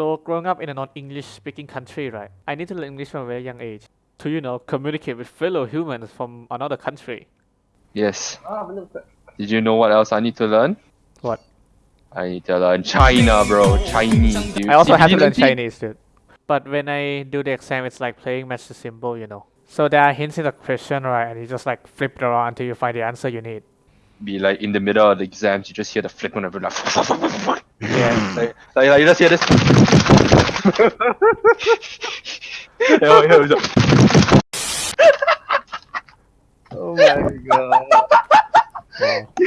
So growing up in a non-English speaking country, right? I need to learn English from a very young age to, you know, communicate with fellow humans from another country. Yes. Ah, bener betul. Did you know what else I need to learn? What? I need to learn China, bro. Chinese, dude. I also have to learn Chinese, dude. But when I do the exam, it's like playing match the symbol, you know. So there are hints in the question, right? And you just like flip it around until you find the answer you need. Be like in the middle of the exams, you just hear the flip on every like, Yeah. like, like, like you just hear this. Oh my god.